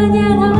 nhà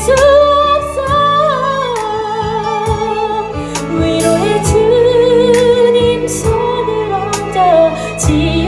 주옵소서 위로의 주님 손을 얹어 지